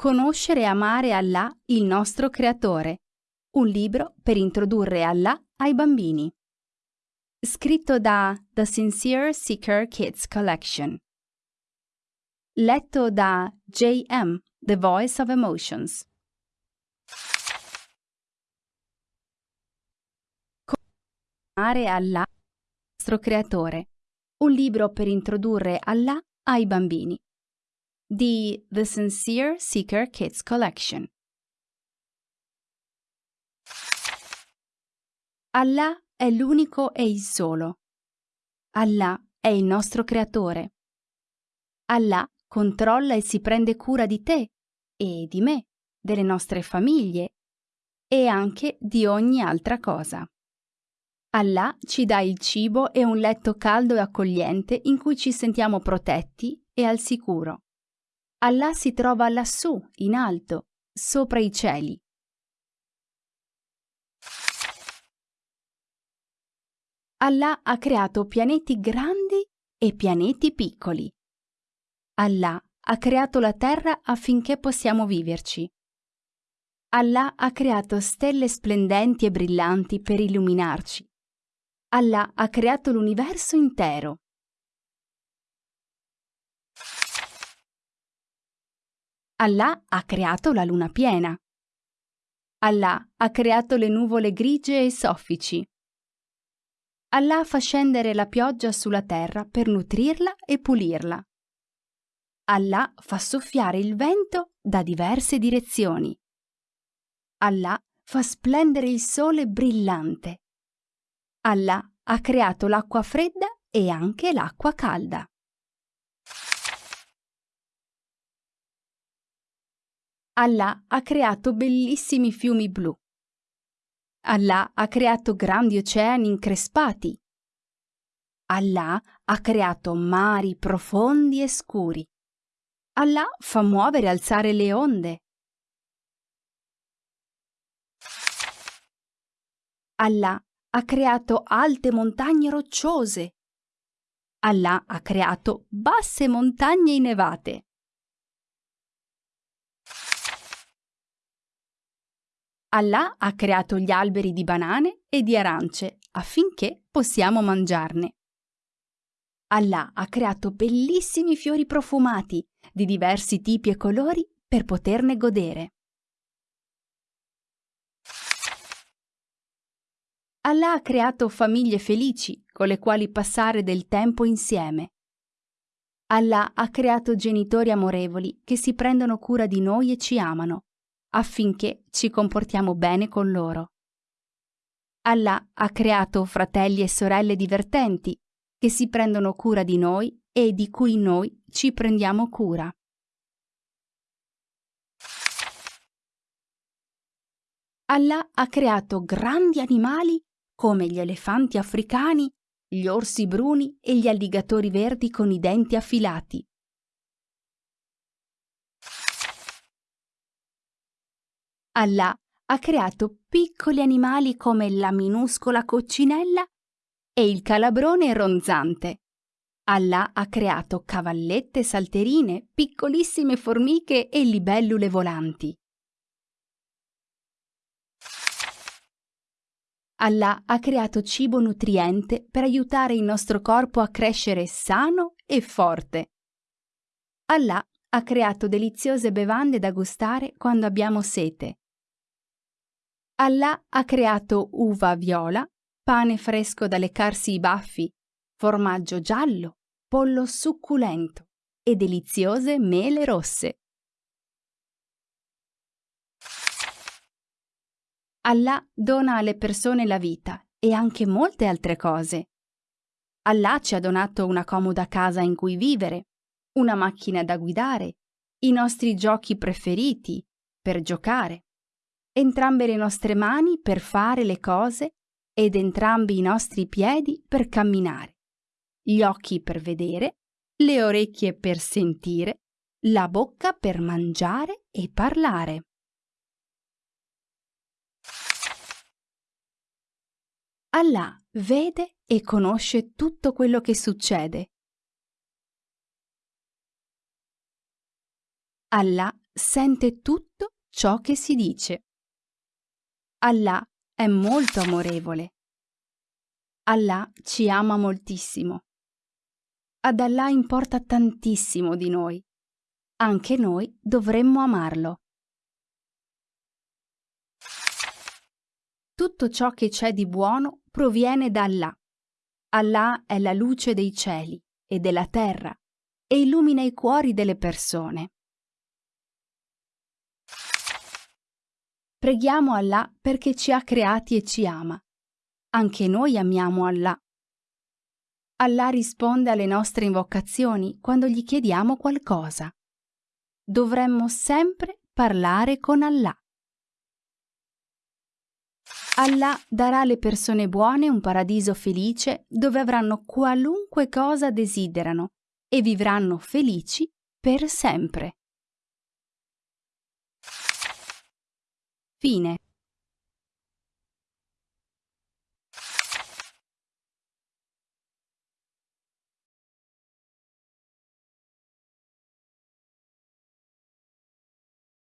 Conoscere e amare Allah, il nostro creatore. Un libro per introdurre Allah ai bambini. Scritto da The Sincere Seeker Kids Collection. Letto da J.M., The Voice of Emotions. Amare Allah, il nostro creatore. Un libro per introdurre Allah ai bambini di The Sincere Seeker Kids Collection. Allah è l'unico e il solo. Allah è il nostro creatore. Allah controlla e si prende cura di te e di me, delle nostre famiglie e anche di ogni altra cosa. Allah ci dà il cibo e un letto caldo e accogliente in cui ci sentiamo protetti e al sicuro. Allah si trova lassù, in alto, sopra i cieli. Allah ha creato pianeti grandi e pianeti piccoli. Allah ha creato la terra affinché possiamo viverci. Allah ha creato stelle splendenti e brillanti per illuminarci. Allah ha creato l'universo intero. Allah ha creato la luna piena. Allah ha creato le nuvole grigie e soffici. Allah fa scendere la pioggia sulla terra per nutrirla e pulirla. Allah fa soffiare il vento da diverse direzioni. Allah fa splendere il sole brillante. Allah ha creato l'acqua fredda e anche l'acqua calda. Allah ha creato bellissimi fiumi blu. Allah ha creato grandi oceani increspati. Allah ha creato mari profondi e scuri. Allah fa muovere e alzare le onde. Allah ha creato alte montagne rocciose. Allah ha creato basse montagne innevate. Allah ha creato gli alberi di banane e di arance affinché possiamo mangiarne. Allah ha creato bellissimi fiori profumati di diversi tipi e colori per poterne godere. Allah ha creato famiglie felici con le quali passare del tempo insieme. Allah ha creato genitori amorevoli che si prendono cura di noi e ci amano affinché ci comportiamo bene con loro. Allah ha creato fratelli e sorelle divertenti che si prendono cura di noi e di cui noi ci prendiamo cura. Allah ha creato grandi animali come gli elefanti africani, gli orsi bruni e gli alligatori verdi con i denti affilati. Allah ha creato piccoli animali come la minuscola coccinella e il calabrone ronzante. Allah ha creato cavallette salterine, piccolissime formiche e libellule volanti. Allah ha creato cibo nutriente per aiutare il nostro corpo a crescere sano e forte. Allah ha creato deliziose bevande da gustare quando abbiamo sete. Allah ha creato uva viola, pane fresco da leccarsi i baffi, formaggio giallo, pollo succulento e deliziose mele rosse. Allah dona alle persone la vita e anche molte altre cose. Allah ci ha donato una comoda casa in cui vivere, una macchina da guidare, i nostri giochi preferiti per giocare, entrambe le nostre mani per fare le cose ed entrambi i nostri piedi per camminare, gli occhi per vedere, le orecchie per sentire, la bocca per mangiare e parlare. Allah vede e conosce tutto quello che succede. Allah sente tutto ciò che si dice. Allah è molto amorevole. Allah ci ama moltissimo. Ad Allah importa tantissimo di noi. Anche noi dovremmo amarlo. Tutto ciò che c'è di buono proviene da Allah. Allah è la luce dei cieli e della terra e illumina i cuori delle persone. Preghiamo Allah perché ci ha creati e ci ama. Anche noi amiamo Allah. Allah risponde alle nostre invocazioni quando gli chiediamo qualcosa. Dovremmo sempre parlare con Allah. Allah darà alle persone buone un paradiso felice dove avranno qualunque cosa desiderano e vivranno felici per sempre. Fine.